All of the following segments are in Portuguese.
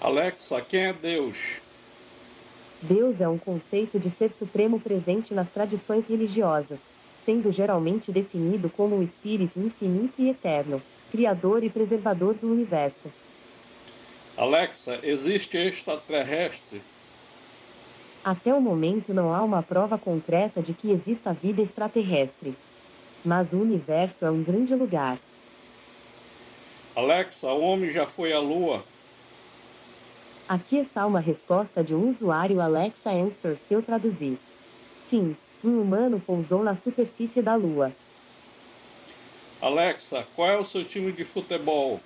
Alexa, quem é Deus? Deus é um conceito de ser supremo presente nas tradições religiosas, sendo geralmente definido como o espírito infinito e eterno, criador e preservador do universo. Alexa, existe extraterrestre? Até o momento não há uma prova concreta de que exista vida extraterrestre. Mas o universo é um grande lugar. Alexa, o homem já foi à Lua? Aqui está uma resposta de um usuário Alexa Answers que eu traduzi. Sim, um humano pousou na superfície da Lua. Alexa, qual é o seu time de futebol?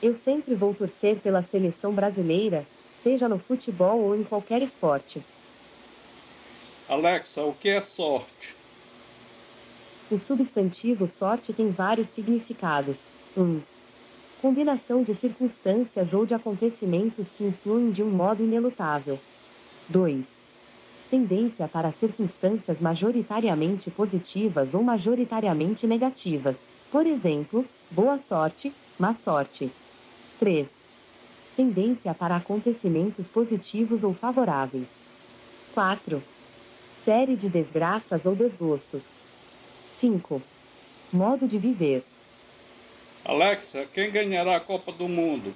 Eu sempre vou torcer pela seleção brasileira, seja no futebol ou em qualquer esporte. Alexa, o que é sorte? O substantivo sorte tem vários significados. 1. Um, combinação de circunstâncias ou de acontecimentos que influem de um modo inelutável. 2. Tendência para circunstâncias majoritariamente positivas ou majoritariamente negativas, por exemplo, boa sorte, má sorte. 3. Tendência para acontecimentos positivos ou favoráveis. 4. Série de desgraças ou desgostos. 5. Modo de viver. Alexa, quem ganhará a Copa do Mundo?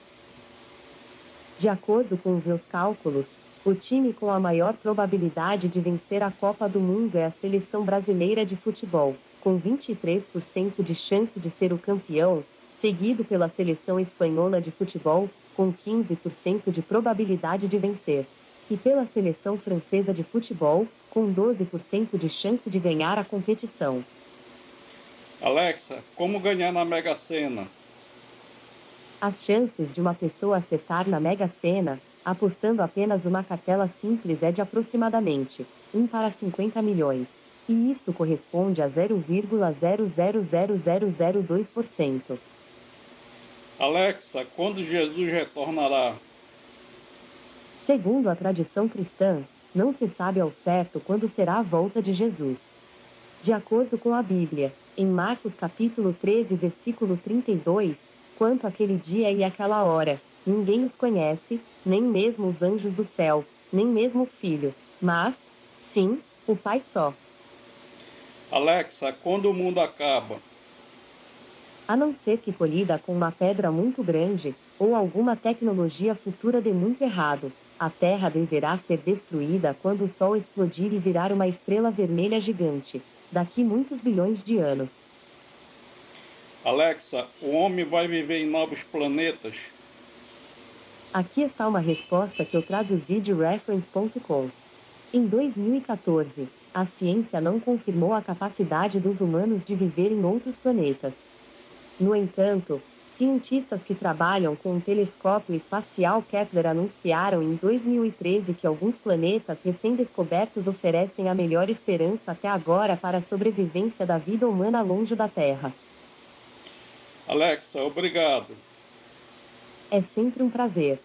De acordo com os meus cálculos, o time com a maior probabilidade de vencer a Copa do Mundo é a seleção brasileira de futebol, com 23% de chance de ser o campeão, seguido pela seleção espanhola de futebol, com 15% de probabilidade de vencer, e pela seleção francesa de futebol, com 12% de chance de ganhar a competição. Alexa, como ganhar na Mega Sena? As chances de uma pessoa acertar na Mega Sena, apostando apenas uma cartela simples é de aproximadamente 1 para 50 milhões, e isto corresponde a 0,000002%. Alexa, quando Jesus retornará? Segundo a tradição cristã, não se sabe ao certo quando será a volta de Jesus. De acordo com a Bíblia, em Marcos capítulo 13, versículo 32, quanto aquele dia e aquela hora, ninguém os conhece, nem mesmo os anjos do céu, nem mesmo o Filho, mas, sim, o Pai só. Alexa, quando o mundo acaba? A não ser que colhida com uma pedra muito grande, ou alguma tecnologia futura dê muito errado, a Terra deverá ser destruída quando o Sol explodir e virar uma estrela vermelha gigante, daqui muitos bilhões de anos. Alexa, o homem vai viver em novos planetas? Aqui está uma resposta que eu traduzi de reference.com. Em 2014, a ciência não confirmou a capacidade dos humanos de viver em outros planetas. No entanto, cientistas que trabalham com o telescópio espacial Kepler anunciaram em 2013 que alguns planetas recém-descobertos oferecem a melhor esperança até agora para a sobrevivência da vida humana longe da Terra. Alexa, obrigado. É sempre um prazer.